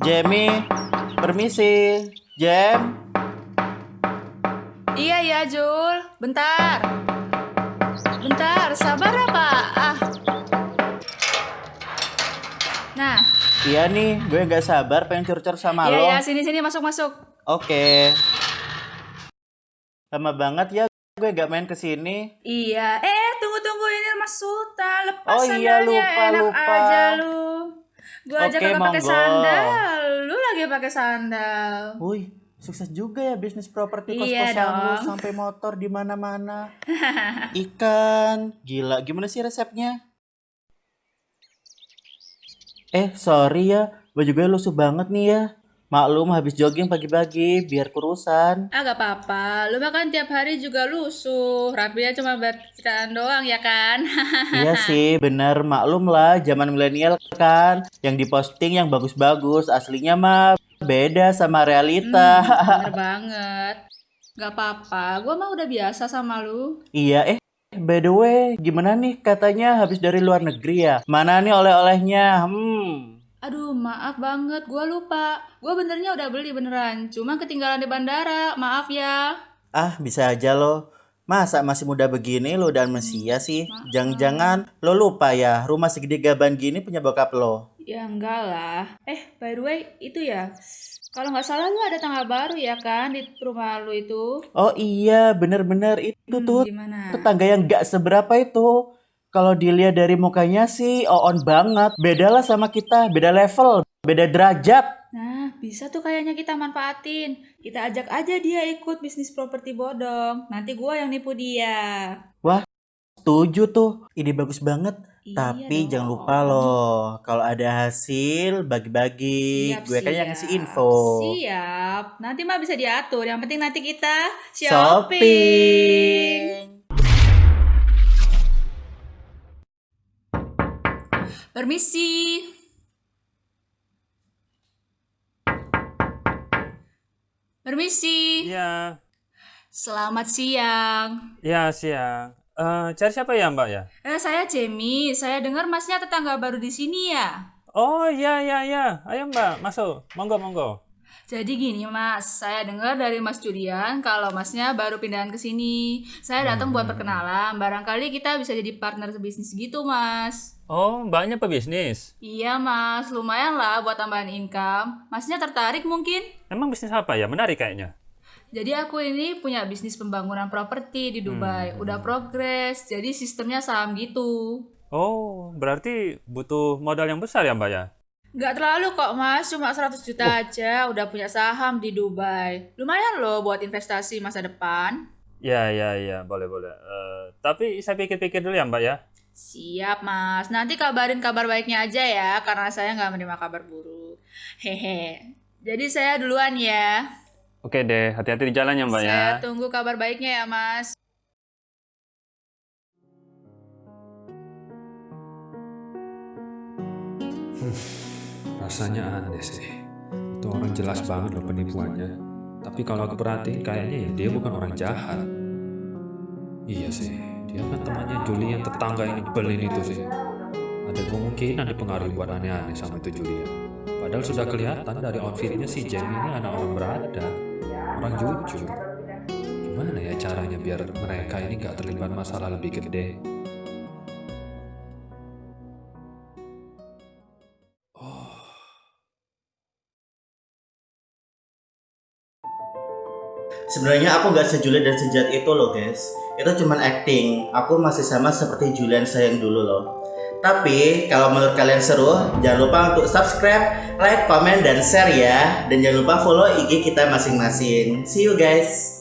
Jamie, permisi. Jam, Iya ya Jul, bentar. Bentar, sabar ya Pak. Ah. Nah, iya nih, gue nggak sabar pengen curcol sama lo. iya ya sini sini masuk masuk. Oke. Lama banget ya gue gak main ke sini. Iya, eh tunggu tunggu ini Mas Sultan lepas Oh iya, sandalnya lupa, enak lupa. aja lu. Gua aja kagak pakai sandal, lu lagi pakai sandal. Wih, sukses juga ya bisnis properti Iya kos-kosan lu dong. sampai motor di mana-mana. Ikan, gila. Gimana sih resepnya? Eh, sorry ya. Baju gue lusuh banget nih ya. Maklum habis jogging pagi-pagi biar kurusan. Ah gak apa-apa, lu makan tiap hari juga lusuh. Rapinya cuma buat doang ya kan? iya sih, bener maklum lah zaman milenial kan. Yang diposting yang bagus-bagus, aslinya mah beda sama realita. Hmm, bener banget. Gak apa-apa, gua mah udah biasa sama lu. Iya, eh by the way, gimana nih katanya habis dari luar negeri ya? Mana nih oleh-olehnya? Hmm. Aduh, maaf banget, gua lupa. Gua benernya udah beli beneran, cuma ketinggalan di bandara. Maaf ya. Ah, bisa aja lo. Masa masih muda begini lo dan Mesia sih? Jangan-jangan lo lupa ya, rumah segede gaban gini punya bokap lo. Ya enggak lah. Eh, by the way, itu ya. Kalau nggak salah lu ada tangga baru ya kan di rumah lu itu. Oh iya, bener-bener itu Hmm, tuh gimana? tetangga yang gak seberapa itu. Kalau dilihat dari mukanya sih on banget. Beda lah sama kita, beda level, beda derajat. Nah, bisa tuh kayaknya kita manfaatin. Kita ajak aja dia ikut bisnis properti bodong. Nanti gua yang nipu dia. Setuju tuh, ide bagus banget. Iya Tapi dong. jangan lupa loh, kalau ada hasil bagi-bagi. Siap, Gue kan yang ngasih info. Siap. Nanti mah bisa diatur. Yang penting nanti kita Shopping. shopping. Permisi. Permisi. Iya, Selamat siang. iya siang. Eh, cari siapa ya Mbak ya? Eh, saya Jamie. Saya dengar masnya tetangga baru di sini ya. Oh iya iya iya. Ayo Mbak, masuk. Monggo monggo. Jadi gini mas, saya dengar dari Mas Julian kalau masnya baru pindahan ke sini. Saya datang buat perkenalan, barangkali kita bisa jadi partner bisnis gitu mas. Oh, Mbaknya pebisnis. Iya mas, lumayan lah buat tambahan income. Masnya tertarik mungkin? Emang bisnis apa ya? Menarik kayaknya. Jadi aku ini punya bisnis pembangunan properti di Dubai. Udah progres, jadi sistemnya saham gitu. Oh, berarti butuh modal yang besar ya Mbak ya? Nggak terlalu kok mas, cuma 100 juta aja udah punya saham di Dubai. Lumayan loh buat investasi masa depan. Ya ya ya, boleh boleh. Eh, tapi saya pikir-pikir dulu ya Mbak ya. Siap mas, nanti kabarin kabar baiknya aja ya, karena saya nggak menerima kabar buruk. Hehe. Jadi saya duluan ya. Oke deh, hati-hati di jalan ya Mbak ya. Saya tunggu kabar baiknya ya mas. Rasanya aneh sih. Itu orang jelas banget loh penipuannya. Tapi kalau aku perhatiin kayaknya ya dia bukan orang jahat. Iya sih, dia kan temannya Julie yang tetangga yang nyebelin itu sih. Ada kemungkinan dipengaruhi buat aneh-aneh sama itu Julia. Padahal sudah kelihatan dari outfitnya si Jamie ini anak orang berada, orang jujur. Gimana ya caranya biar mereka ini gak terlibat masalah lebih gede? Sebenarnya aku gak sejulit dan sejat itu loh guys. Itu cuman acting. Aku masih sama seperti Julian sayang dulu loh. Tapi kalau menurut kalian seru, jangan lupa untuk subscribe, like, komen, dan share ya. Dan jangan lupa follow IG kita masing-masing. See you guys.